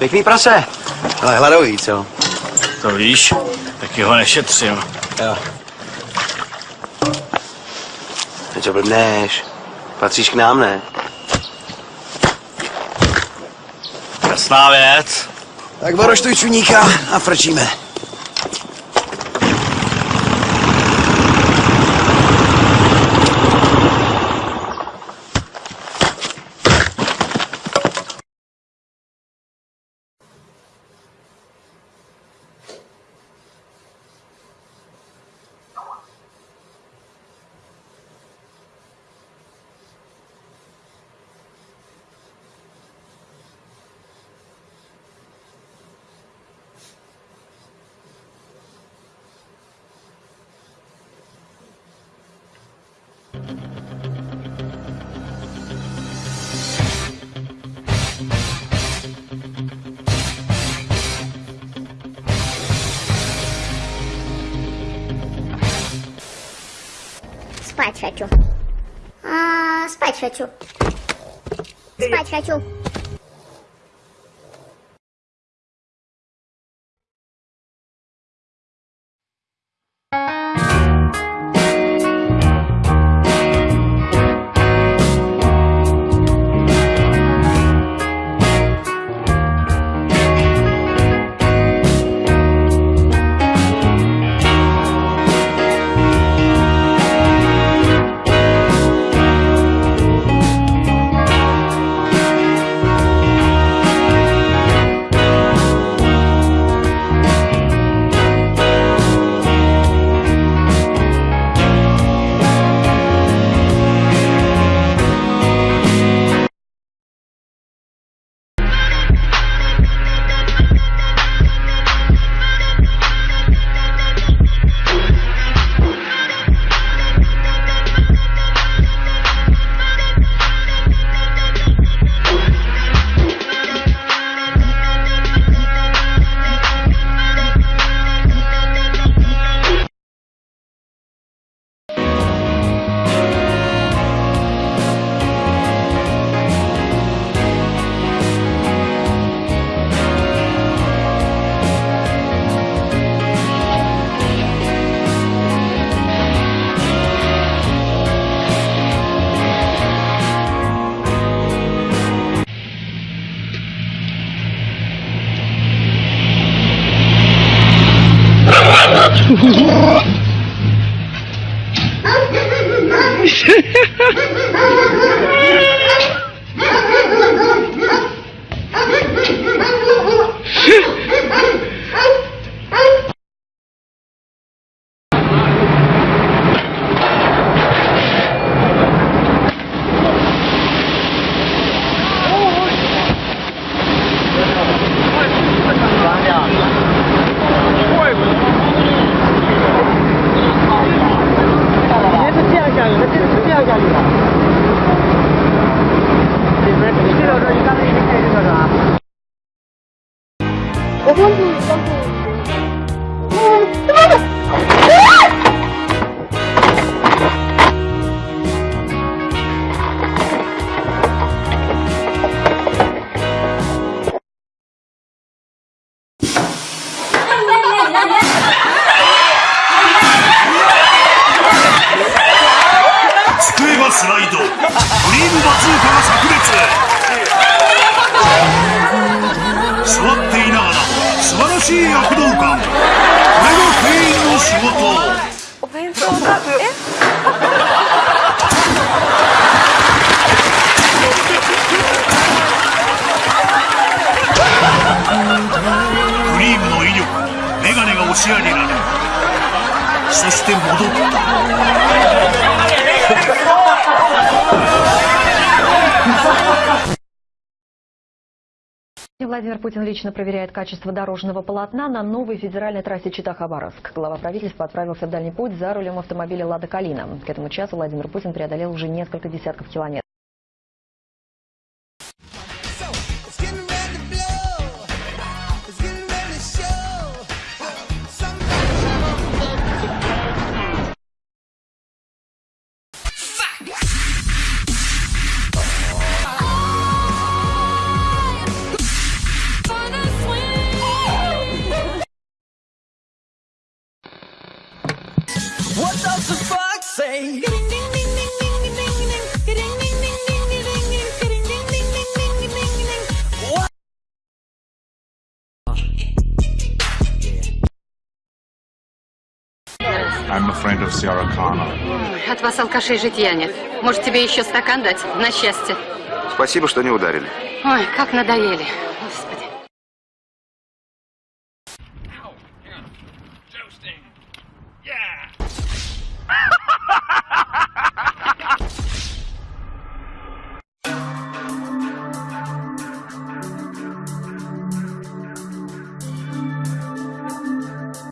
Pěkný prase. Ale hladový, co? To víš, taky ho nešetřím. Jo. Ty co blbneš? Patříš k nám, ne? Jasná věc. Tak boroštuj čuníka a frčíme. Спать хочу. А, спать хочу. Спать хочу. スライド。ドリームバズーカがリームの威力にメガネが押し上げられそして戻った Владимир Путин лично проверяет качество дорожного полотна на новой федеральной трассе Чита-Хабаровск. Глава правительства отправился в дальний путь за рулем автомобиля «Лада Калина». К этому часу Владимир Путин преодолел уже несколько десятков километров. I'm a friend of Sierra Connor. От вас алкашей житья нет. Может, тебе еще стакан дать? На счастье. Спасибо, что не ударили. Ой, как надоели.